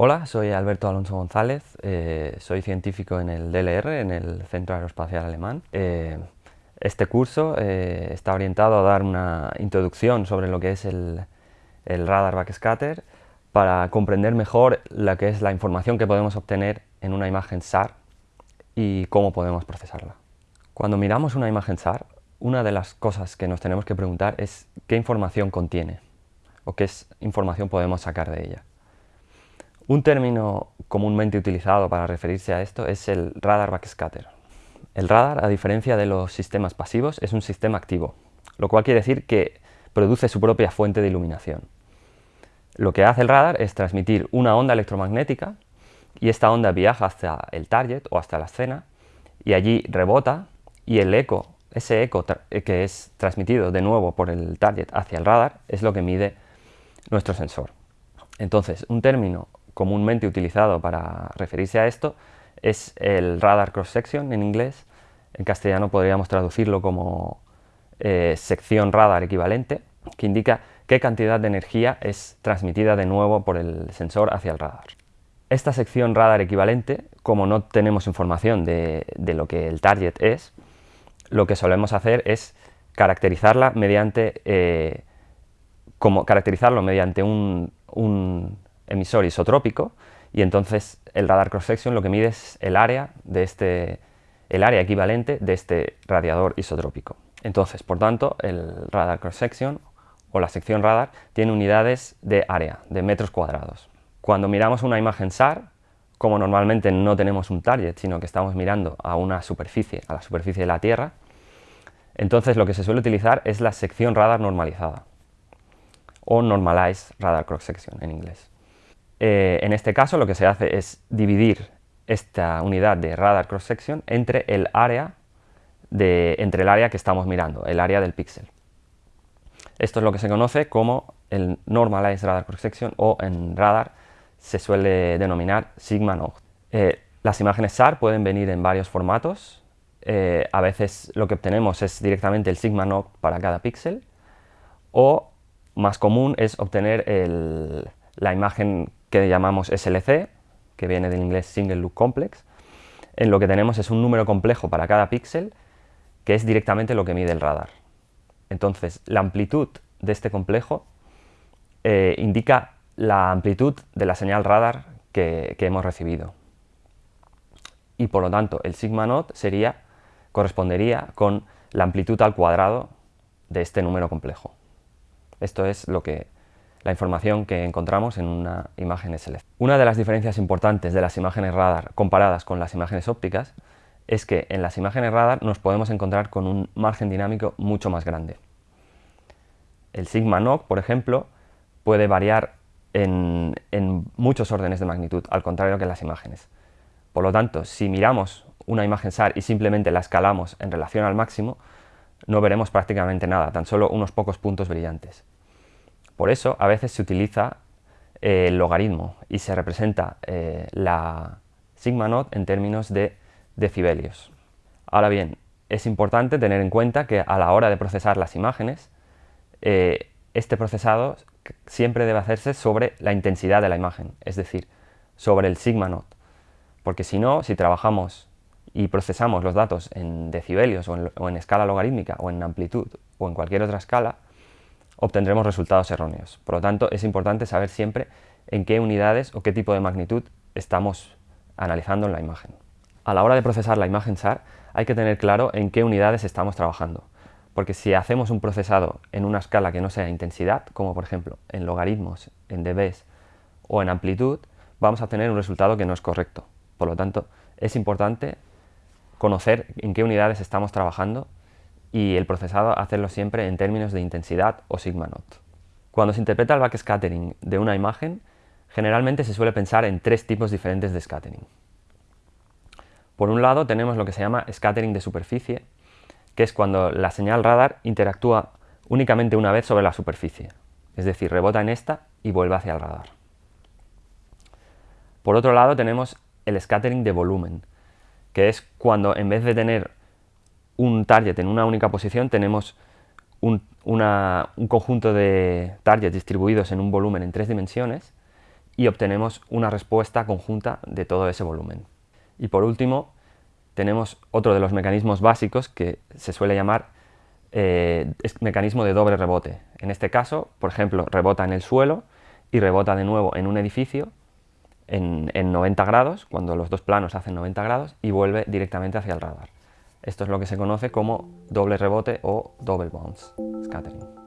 Hola, soy Alberto Alonso González, eh, soy científico en el DLR, en el Centro Aeroespacial Alemán. Eh, este curso eh, está orientado a dar una introducción sobre lo que es el, el, radar backscatter para comprender mejor lo que es la información que podemos obtener en una imagen SAR y cómo podemos procesarla. Cuando miramos una imagen SAR, una de las cosas que nos tenemos que preguntar es qué información contiene o qué información podemos sacar de ella. Un término comúnmente utilizado para referirse a esto es el radar backscatter. El radar, a diferencia de los sistemas pasivos, es un sistema activo, lo cual quiere decir que produce su propia fuente de iluminación. Lo que hace el radar es transmitir una onda electromagnética y esta onda viaja hasta el target o hasta la escena y allí rebota y el eco, ese eco que es transmitido de nuevo por el target hacia el radar es lo que mide nuestro sensor. Entonces, un término comúnmente utilizado para referirse a esto es el radar cross-section en inglés. En castellano podríamos traducirlo como eh, sección radar equivalente, que indica qué cantidad de energía es transmitida de nuevo por el sensor hacia el radar. Esta sección radar equivalente, como no tenemos información de, lo que el target es, lo que solemos hacer es caracterizarla mediante, eh, como caracterizarlo mediante un emisor isotrópico y entonces el radar cross-section lo que mide es el área, de este, el área equivalente de este radiador isotrópico. Entonces, por tanto, el radar cross-section o la sección radar tiene unidades de área, de metros cuadrados. Cuando miramos una imagen SAR, como normalmente no tenemos un target, sino que estamos mirando a una superficie, a la superficie de la Tierra, entonces lo que se suele utilizar es la sección radar normalizada, o Normalized Radar Cross Section en inglés. Eh, en este caso lo que se hace es dividir esta unidad de radar cross section entre el área entre el área que estamos mirando, el área del píxel. Esto es lo que se conoce como el Normalized Radar Cross Section o en radar se suele denominar Sigma Node. Eh, las imágenes SAR pueden venir en varios formatos. Eh, a veces lo que obtenemos es directamente el Sigma Node para cada píxel o más común es obtener la imagen que llamamos SLC, que viene del inglés Single Look Complex, en lo que tenemos es un número complejo para cada píxel, que es directamente lo que mide el radar. Entonces, la amplitud de este complejo eh, indica la amplitud de la señal radar que, hemos recibido. Y por lo tanto, el sigma naught sería, correspondería con la amplitud al cuadrado de este número complejo. Esto es lo que la información que encontramos en una imagen SLC. Una de las diferencias importantes de las imágenes radar comparadas con las imágenes ópticas es que en las imágenes radar nos podemos encontrar con un margen dinámico mucho más grande. El sigma NOC, por ejemplo, puede variar en, en muchos órdenes de magnitud, al contrario que en las imágenes. Por lo tanto, si miramos una imagen SAR y simplemente la escalamos en relación al máximo, no veremos prácticamente nada, tan solo unos pocos puntos brillantes. Por eso a veces se utiliza eh, el logaritmo y se representa eh, la sigma naught en términos de decibelios. Ahora bien, es importante tener en cuenta que a la hora de procesar las imágenes, eh, este procesado siempre debe hacerse sobre la intensidad de la imagen, es decir, sobre el sigma naught. Porque si no, si trabajamos y procesamos los datos en decibelios o en escala logarítmica o en amplitud o en cualquier otra escala, obtendremos resultados erróneos. Por lo tanto, es importante saber siempre en qué unidades o qué tipo de magnitud estamos analizando en la imagen. A la hora de procesar la imagen SAR hay que tener claro en qué unidades estamos trabajando, porque si hacemos un procesado en una escala que no sea intensidad, como por ejemplo en logaritmos, en dBs o en amplitud, vamos a tener un resultado que no es correcto. Por lo tanto, es importante conocer en qué unidades estamos trabajando y el procesado hacerlo siempre en términos de intensidad o sigma naught. Cuando se interpreta el backscattering de una imagen, generalmente se suele pensar en tres tipos diferentes de scattering. Por un lado tenemos lo que se llama scattering de superficie, que es cuando la señal radar interactúa únicamente una vez sobre la superficie, es decir, rebota en esta y vuelve hacia el radar. Por otro lado tenemos el scattering de volumen, que es cuando en vez de tener un target en una única posición, tenemos un, conjunto de targets distribuidos en un volumen en tres dimensiones y obtenemos una respuesta conjunta de todo ese volumen. Y por último, tenemos otro de los mecanismos básicos que se suele llamar eh, mecanismo de doble rebote. En este caso, por ejemplo, rebota en el suelo y rebota de nuevo en un edificio en, en 90 grados, cuando los dos planos hacen 90 grados, y vuelve directamente hacia el radar. Esto es lo que se conoce como doble rebote o double bounce scattering.